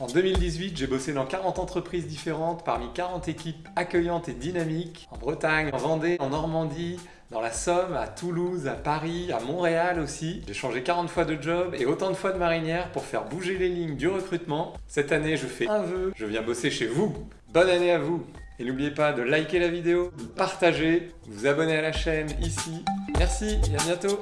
En 2018, j'ai bossé dans 40 entreprises différentes, parmi 40 équipes accueillantes et dynamiques, en Bretagne, en Vendée, en Normandie, dans la Somme, à Toulouse, à Paris, à Montréal aussi. J'ai changé 40 fois de job et autant de fois de marinière pour faire bouger les lignes du recrutement. Cette année, je fais un vœu, je viens bosser chez vous. Bonne année à vous Et n'oubliez pas de liker la vidéo, de partager, de vous abonner à la chaîne ici. Merci et à bientôt